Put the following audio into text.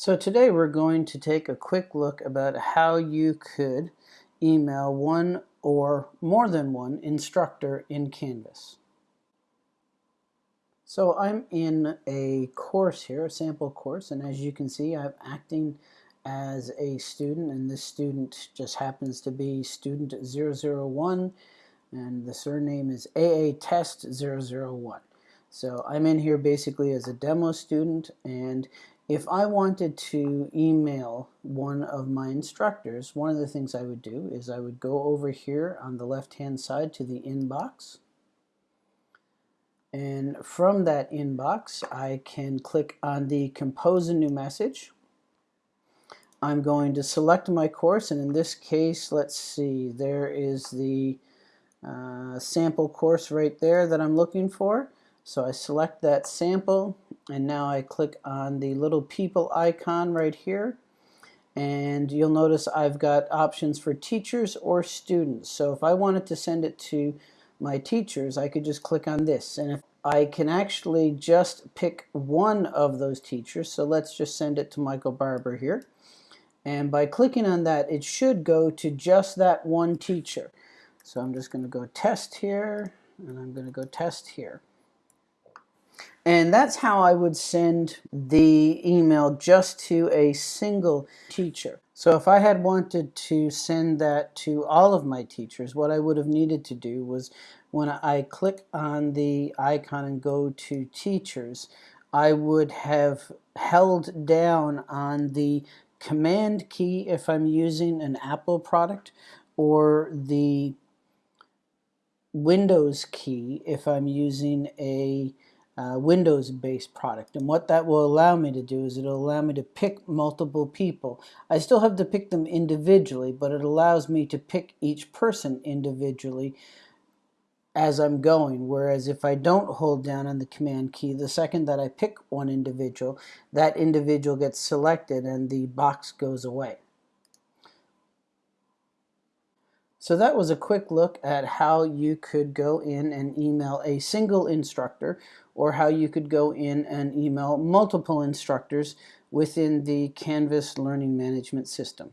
So today we're going to take a quick look about how you could email one or more than one instructor in Canvas. So I'm in a course here, a sample course, and as you can see I'm acting as a student and this student just happens to be student 001 and the surname is AA Test 001. So I'm in here basically as a demo student and if I wanted to email one of my instructors, one of the things I would do is I would go over here on the left-hand side to the inbox. And from that inbox, I can click on the compose a new message. I'm going to select my course, and in this case, let's see, there is the uh, sample course right there that I'm looking for. So I select that sample and now I click on the little people icon right here and you'll notice I've got options for teachers or students. So if I wanted to send it to my teachers, I could just click on this. And if I can actually just pick one of those teachers, so let's just send it to Michael Barber here. And by clicking on that, it should go to just that one teacher. So I'm just going to go test here, and I'm going to go test here. And that's how I would send the email just to a single teacher. So if I had wanted to send that to all of my teachers, what I would have needed to do was when I click on the icon and go to teachers, I would have held down on the command key if I'm using an Apple product or the Windows key if I'm using a uh, Windows-based product. And what that will allow me to do is it'll allow me to pick multiple people. I still have to pick them individually, but it allows me to pick each person individually as I'm going. Whereas if I don't hold down on the command key, the second that I pick one individual, that individual gets selected and the box goes away. So that was a quick look at how you could go in and email a single instructor or how you could go in and email multiple instructors within the Canvas Learning Management System.